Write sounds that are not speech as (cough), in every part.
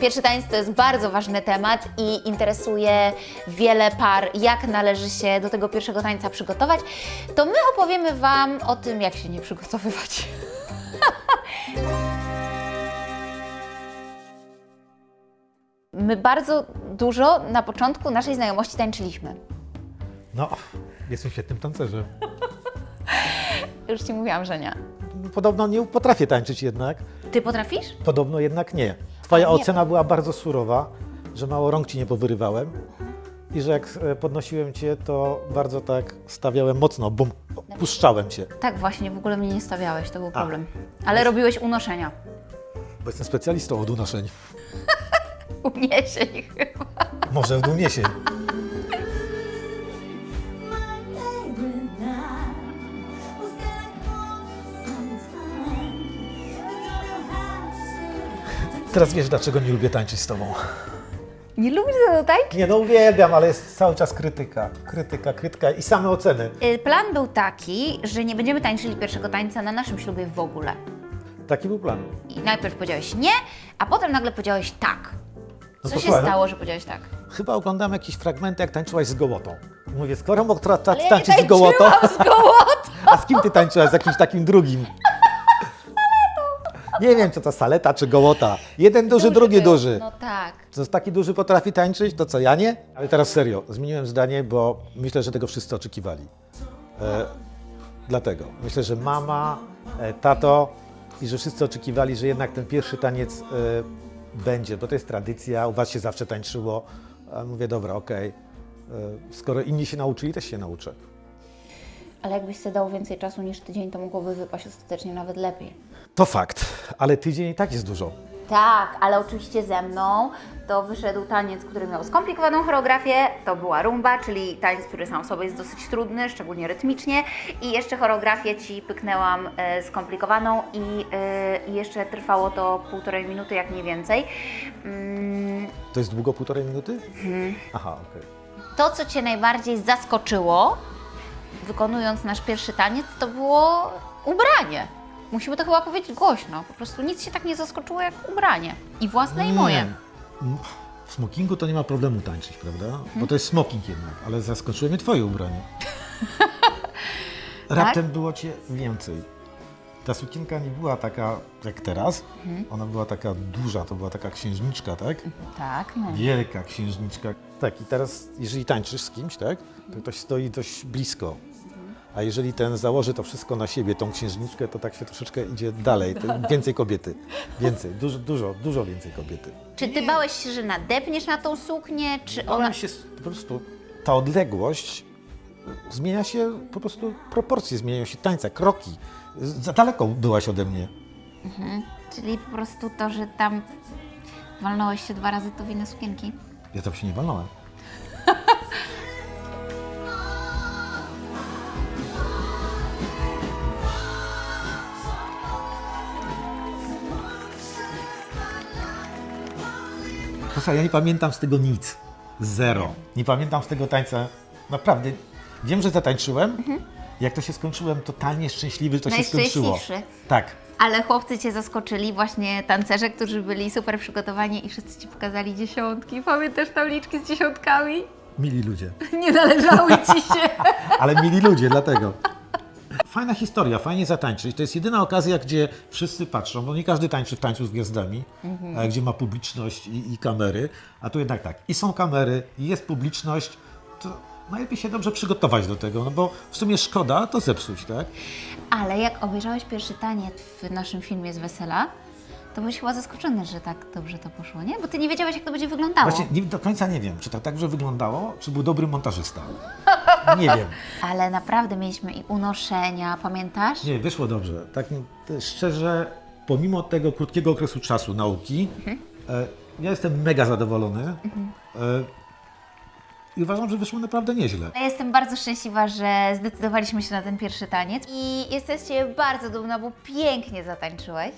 Pierwszy taniec to jest bardzo ważny temat i interesuje wiele par, jak należy się do tego pierwszego tańca przygotować. To my opowiemy Wam o tym, jak się nie przygotowywać. (laughs) My bardzo dużo na początku naszej znajomości tańczyliśmy. No, jestem świetnym tancerzem. (laughs) Już Ci mówiłam, że nie. Podobno nie potrafię tańczyć jednak. Ty potrafisz? Podobno jednak nie. Twoja A nie. ocena była bardzo surowa, że mało rąk ci nie powyrywałem i że jak e, podnosiłem cię, to bardzo tak stawiałem mocno, bum, puszczałem cię. Tak, właśnie, w ogóle mnie nie stawiałeś, to był problem. Ale robiłeś unoszenia. Bo jestem specjalistą od unoszeń. (laughs) Uniesień chyba. Może w dumiesie. Teraz wiesz, dlaczego nie lubię tańczyć z tobą. Nie lubisz tego tańczyć? Nie, no uwielbiam, ale jest cały czas krytyka. Krytyka, krytyka i same oceny. Y, Plan był taki, że nie będziemy tańczyli pierwszego tańca na naszym ślubie w ogóle. Taki był plan. I najpierw powiedziałeś nie, a potem nagle powiedziałeś tak. No Co się słuchaj, no. stało, że powiedziałeś tak? Chyba oglądam jakieś fragmenty, jak tańczyłaś z gołotą. Mówię, skoro mógł tra- tra- Ale ja tańczyć z gołotą, z gołotą! (laughs) a z kim ty tańczyłaś? Z jakimś takim drugim? Nie wiem, co to saleta czy gołota. Jeden duży, drugi był. duży. No tak. Co taki duży potrafi tańczyć, to co ja nie? Ale teraz serio, zmieniłem zdanie, bo myślę, że tego wszyscy oczekiwali. E, dlatego myślę, że mama, e, tato i że wszyscy oczekiwali, że jednak ten pierwszy taniec e, będzie, bo to jest tradycja, u was się zawsze tańczyło. A mówię, dobra, okej. E, Skoro inni się nauczyli, też się nauczę. Ale jakbyś sobie dał więcej czasu niż tydzień, to mogłoby wypaść ostatecznie nawet lepiej. To fakt, ale tydzień i tak jest dużo. Tak, ale oczywiście ze mną to wyszedł taniec, który miał skomplikowaną choreografię. To była rumba, czyli taniec, który sam w sobie jest dosyć trudny, szczególnie rytmicznie. I jeszcze choreografię Ci pyknęłam e, skomplikowaną i, e, jeszcze trwało to półtorej minuty, jak nie więcej. Mm, To jest długo, półtorej minuty? Aha, okej. to, co Cię najbardziej zaskoczyło, wykonując nasz pierwszy taniec, to było ubranie. Musimy to chyba powiedzieć głośno. Po prostu nic się tak nie zaskoczyło jak ubranie. I własne, i moje. Mm, W smokingu to nie ma problemu tańczyć, prawda? Bo to jest smoking jednak, ale zaskoczyło mnie twoje ubranie. (laughs) Raptem było cię więcej. Ta sukienka nie była taka jak teraz. Ona była taka duża, to była taka księżniczka, tak? Tak, no. Wielka księżniczka. Tak, i teraz jeżeli tańczysz z kimś, tak? To ktoś stoi dość blisko. A jeżeli ten założy to wszystko na siebie, tą księżniczkę, to tak się troszeczkę idzie dalej. Więcej kobiety. Więcej, dużo, dużo, dużo więcej kobiety. Czy ty bałeś się, że nadepniesz na tą suknię, czy ona... Ona się po prostu, ta odległość zmienia się, po prostu proporcje zmieniają się, tańca, kroki. Za daleko byłaś ode mnie. Czyli po prostu to, że tam walnąłeś się dwa razy, to winę sukienki? Ja tam się nie walnąłem. Posłuchaj, ja nie pamiętam z tego nic. Zero. Nie pamiętam z tego tańca. Naprawdę. Wiem, że zatańczyłem. Jak to się skończyłem, totalnie szczęśliwy, że to się skończyło. Tak. Ale chłopcy Cię zaskoczyli, właśnie tancerze, którzy byli super przygotowani i wszyscy Ci pokazali dziesiątki. Pamiętasz tabliczki z dziesiątkami? Mili ludzie. (laughs) Nie należały Ci się. (laughs) Ale mili ludzie, dlatego. Fajna historia, fajnie zatańczyć. To jest jedyna okazja, gdzie wszyscy patrzą, bo nie każdy tańczy w tańcu z gwiazdami, a gdzie ma publiczność i, i kamery, a tu jednak tak, i są kamery, i jest publiczność, to najlepiej się dobrze przygotować do tego, no bo w sumie szkoda to zepsuć, tak? Ale jak obejrzałeś pierwszy taniec w naszym filmie z wesela, to byłeś chyba zaskoczony, że tak dobrze to poszło, nie? Bo Ty nie wiedziałeś, jak to będzie wyglądało. Właśnie nie, do końca nie wiem, czy to tak, że wyglądało, czy był dobry montażysta. Nie wiem. (laughs) Ale naprawdę mieliśmy i unoszenia, pamiętasz? Nie, wyszło dobrze. Tak szczerze, pomimo tego krótkiego okresu czasu nauki, e, ja jestem mega zadowolony. E, I uważam, że wyszło naprawdę nieźle. Ja jestem bardzo szczęśliwa, że zdecydowaliśmy się na ten pierwszy taniec i jesteście bardzo dumna, bo pięknie zatańczyłeś.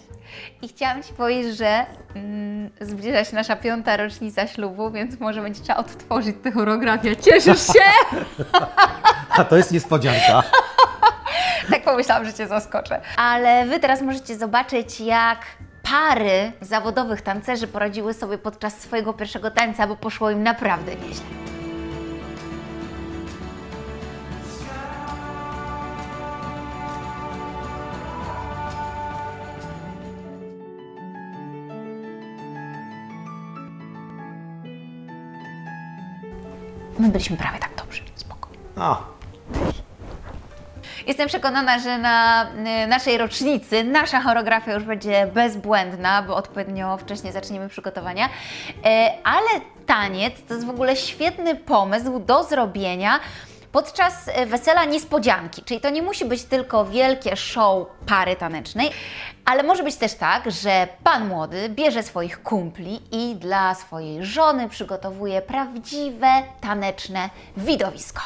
I chciałam Ci powiedzieć, że mm, zbliża się nasza piąta rocznica ślubu, więc może będzie trzeba odtworzyć tę choreografię. Cieszysz się? (laughs) A to jest niespodzianka. (laughs) tak pomyślałam, że Cię zaskoczę. Ale Wy teraz możecie zobaczyć, jak pary zawodowych tancerzy poradziły sobie podczas swojego pierwszego tańca, bo poszło im naprawdę nieźle. My byliśmy prawie tak dobrzy, spoko. A, Jestem przekonana, że na y, naszej rocznicy nasza choreografia już będzie bezbłędna, bo odpowiednio wcześnie zaczniemy przygotowania. E, Ale taniec to jest w ogóle świetny pomysł do zrobienia podczas e, wesela niespodzianki. Czyli to nie musi być tylko wielkie show pary tanecznej, ale może być też tak, że pan młody bierze swoich kumpli i dla swojej żony przygotowuje prawdziwe taneczne widowisko.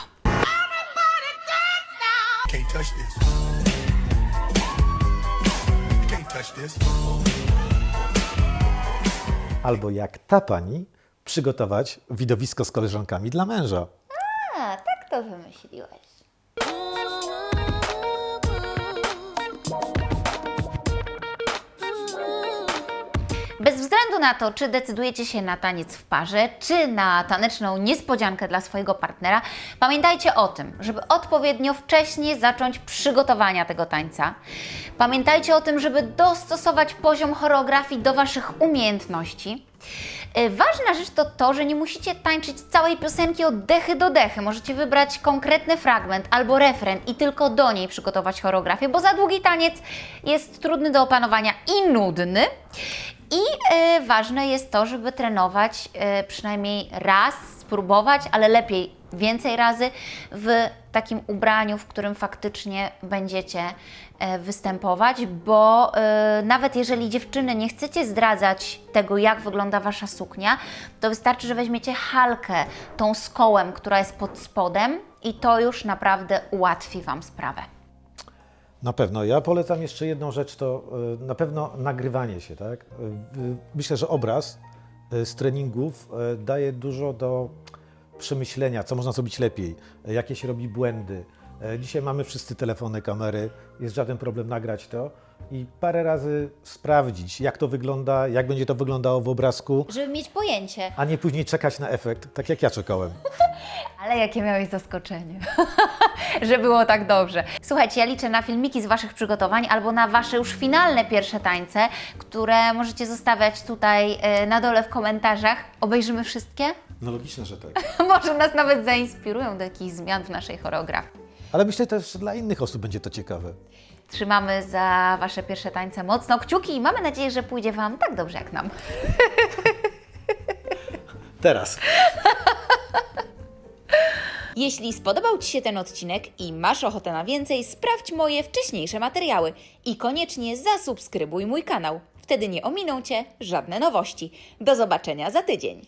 Albo jak ta pani przygotować widowisko z koleżankami dla męża. To wymyśliłeś. Bez względu na to, czy decydujecie się na taniec w parze, czy na taneczną niespodziankę dla swojego partnera, pamiętajcie o tym, żeby odpowiednio wcześnie zacząć przygotowania tego tańca. Pamiętajcie o tym, żeby dostosować poziom choreografii do Waszych umiejętności. E, Ważna rzecz to to, że nie musicie tańczyć całej piosenki od dechy do dechy. Możecie wybrać konkretny fragment albo refren i tylko do niej przygotować choreografię, bo za długi taniec jest trudny do opanowania i nudny. I e, ważne jest to, żeby trenować e, przynajmniej raz, spróbować, ale lepiej więcej razy w takim ubraniu, w którym faktycznie będziecie e, występować, bo e, nawet jeżeli dziewczyny nie chcecie zdradzać tego, jak wygląda Wasza suknia, to wystarczy, że weźmiecie halkę tą z kołem, która jest pod spodem i to już naprawdę ułatwi Wam sprawę. Na pewno. Ja polecam jeszcze jedną rzecz, to y, na pewno nagrywanie się. Tak? Y, Myślę, że obraz y, z treningów daje dużo do przemyślenia, co można zrobić lepiej, jakie się robi błędy. Dzisiaj mamy wszyscy telefony, kamery, jest żaden problem nagrać to i parę razy sprawdzić, jak to wygląda, jak będzie to wyglądało w obrazku, Żeby mieć pojęcie. a nie później czekać na efekt, tak jak ja czekałem. (laughs) Ale jakie miałeś zaskoczenie, (laughs) że było tak dobrze. Słuchajcie, ja liczę na filmiki z Waszych przygotowań albo na Wasze już finalne pierwsze tańce, które możecie zostawiać tutaj e, na dole w komentarzach. Obejrzymy wszystkie? No logiczne, że tak. (laughs) Może nas nawet zainspirują do jakichś zmian w naszej choreografii. Ale myślę też, że dla innych osób będzie to ciekawe. Trzymamy za Wasze pierwsze tańce mocno kciuki i mamy nadzieję, że pójdzie Wam tak dobrze jak nam. (laughs) Teraz. (laughs) Jeśli spodobał Ci się ten odcinek i masz ochotę na więcej, sprawdź moje wcześniejsze materiały i koniecznie zasubskrybuj mój kanał. Wtedy nie ominą Cię żadne nowości. Do zobaczenia za tydzień.